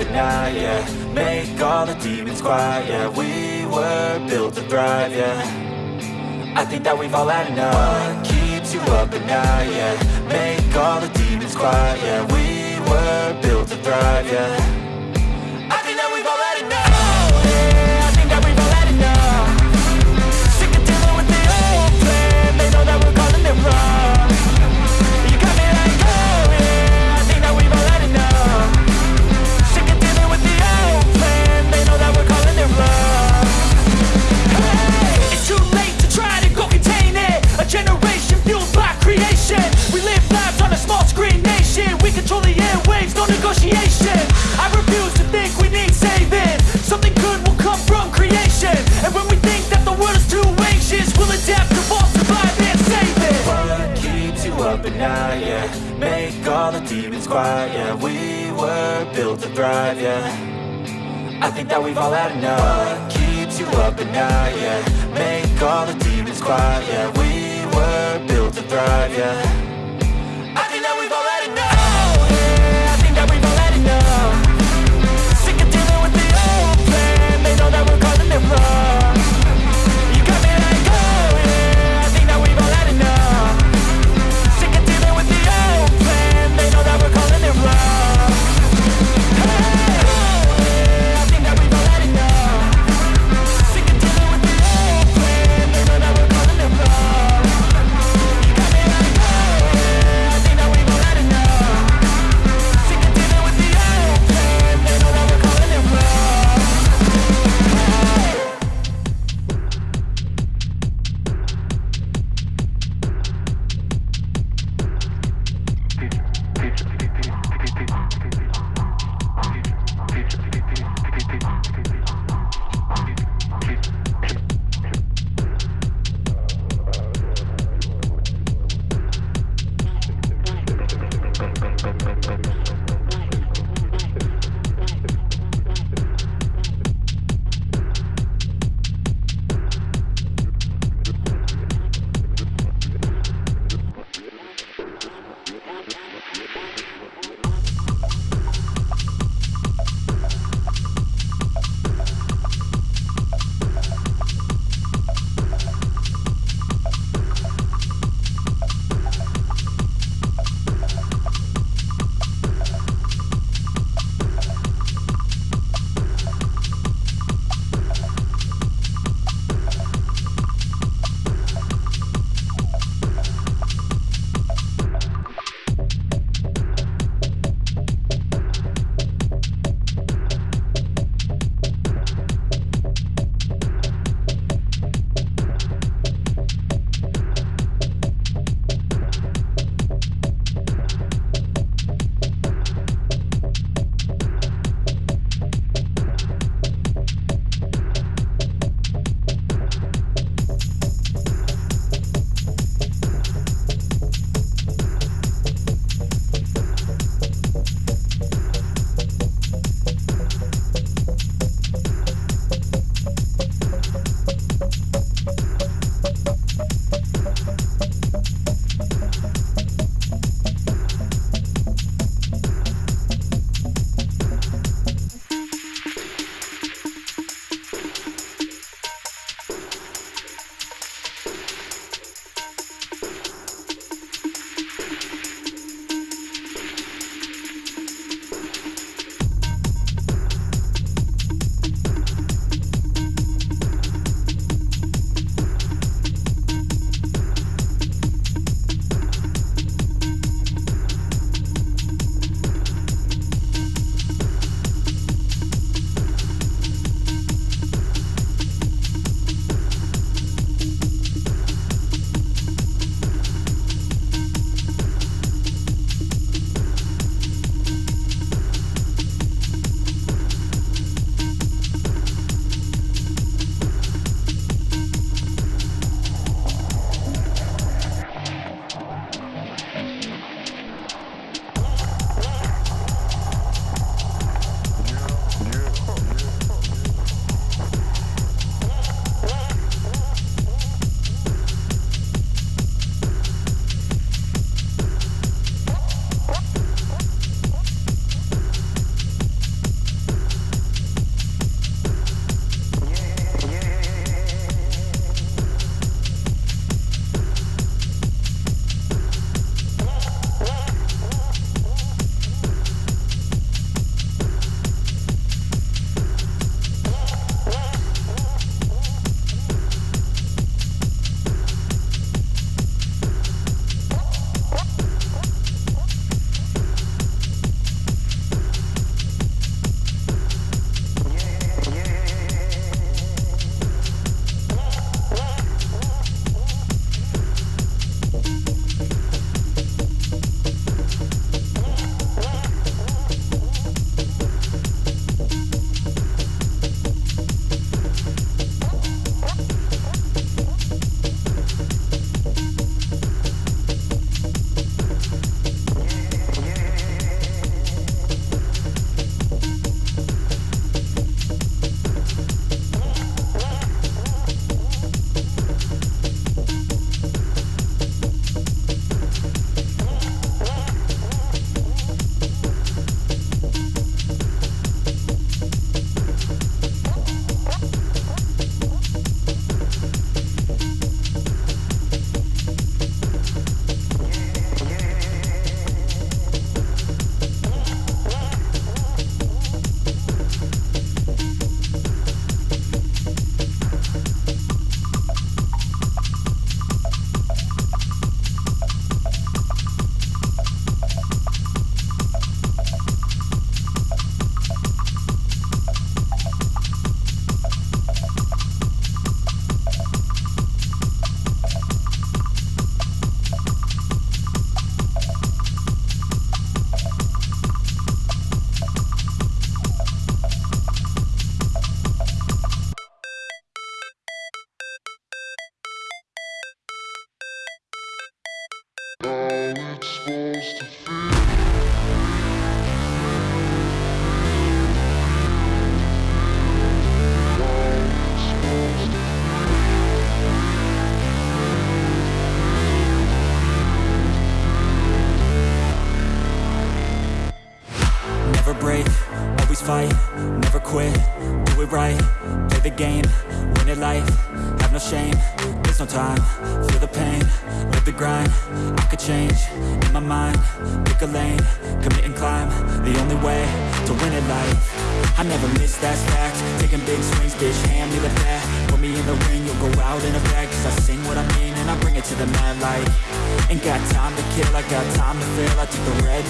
but now, yeah Make all the demons quiet, yeah We were built to thrive, yeah. I think that we've all had enough. What keeps you up at night, yeah? Make all the demons quiet, yeah We were built to thrive, yeah. fight, yeah. We were built to thrive, yeah. I think that we've all had enough. Keeps you up at night, yeah? Make all the demons quiet, yeah. We were built to thrive, yeah. Never play the game, win it life, have no shame, there's no time, feel the pain, live the grind, I could change, in my mind, pick a lane, commit and climb, the only way to win it life. I never miss, that's fact, taking big swings, bitch, hand me the bat, put me in the ring, you'll go out in a bag, cause I sing what I mean and I bring it to the mad light. Ain't got time to kill, I got time to feel, I took the red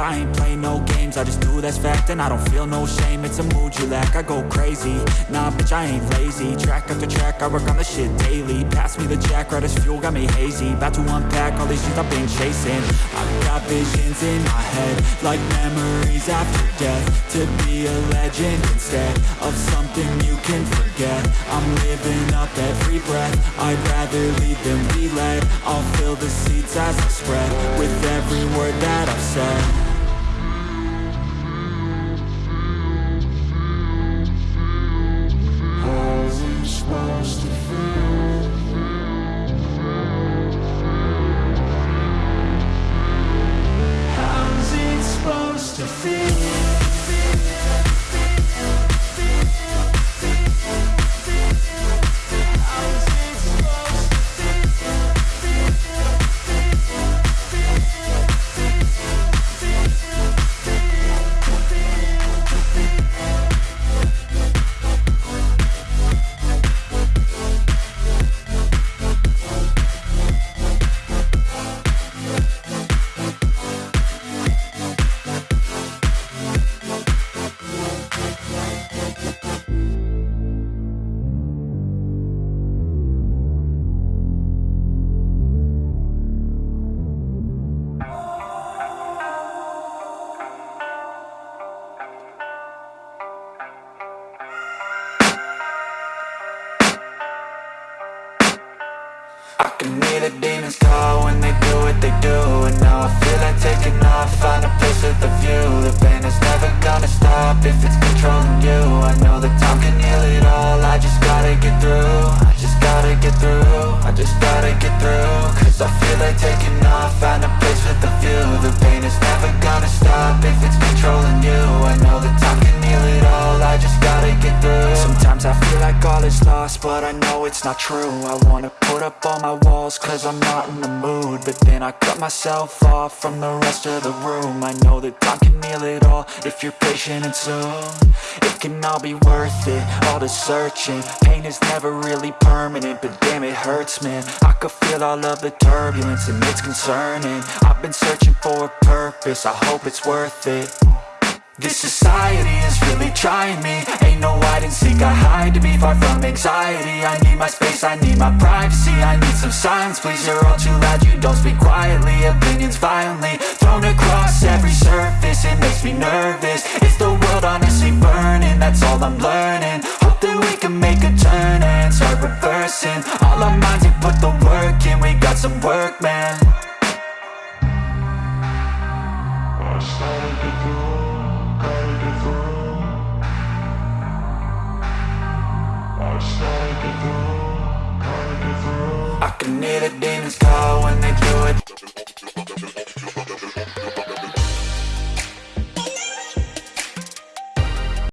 I ain't play no games, I just do that's fact And I don't feel no shame, it's a mood you lack I go crazy, nah bitch I ain't lazy. Track after track, I work on the shit daily. Pass me the jack, right as fuel, got me hazy. About to unpack all these things I've been chasing. I've got visions in my head Like memories after death. To be a legend instead Of something you can forget. I'm living up every breath. I'd rather lead than be led I'll fill the seats as I spread With every word that I've said lost, but I know it's not true. I wanna put up all my walls cause I'm not in the mood. But then I cut myself off from the rest of the room. I know that time can heal it all if you're patient and soon. It can all be worth it, all the searching. Pain is never really permanent, but damn it hurts man. I could feel all of the turbulence and it's concerning. I've been searching for a purpose, I hope it's worth it this society is really trying me. Ain't no hide and seek, I hide to be far from anxiety. I need my space, I need my privacy. I need some silence, please, you're all too loud. You don't speak quietly, opinions violently Thrown across every surface, it makes me nervous. Is the world honestly burning, that's all I'm learning. Hope that we can make a turn and start reversing. All our minds and put the work in, we got some work, man